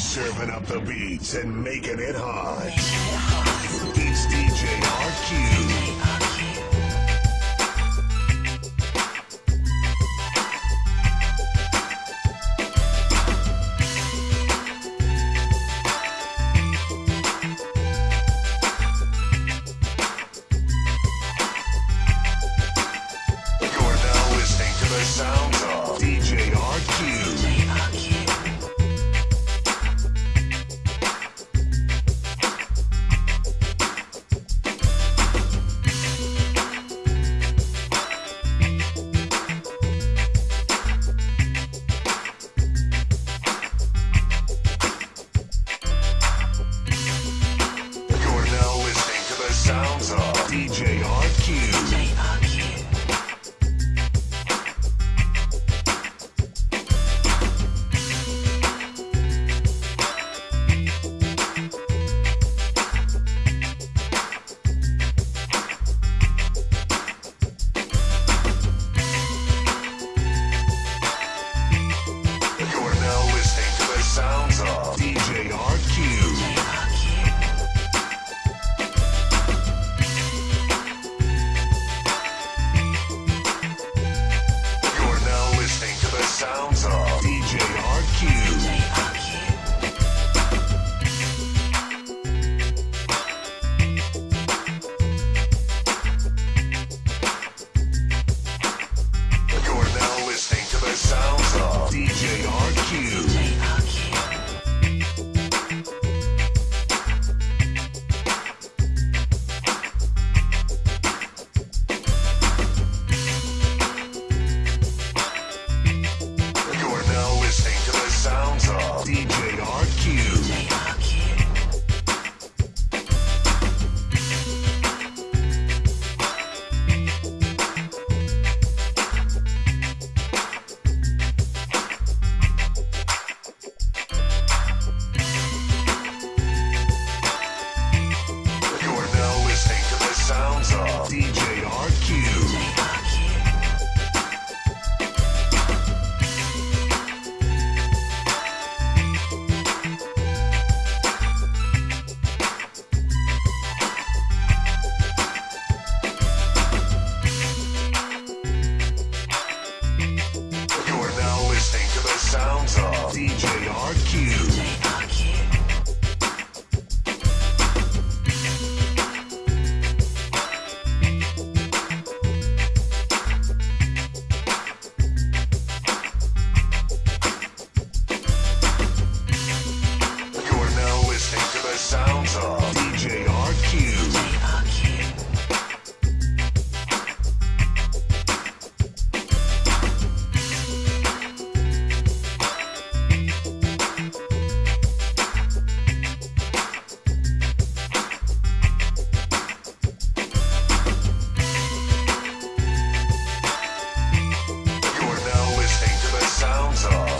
Serving up the beats and making it hot. It's DJ RQ. sounds of DJ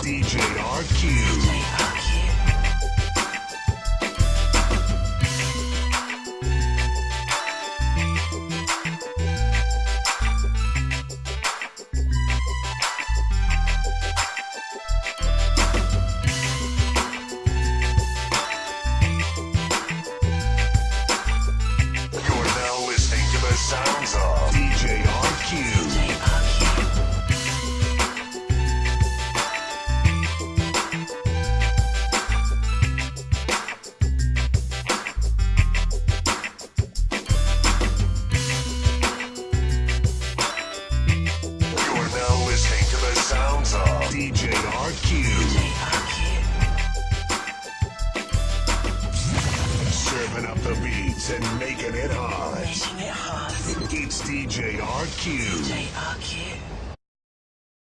DJ RQ. chopping up the beats and making it hot. Making it hot. it's DJ RQ. DJ RQ.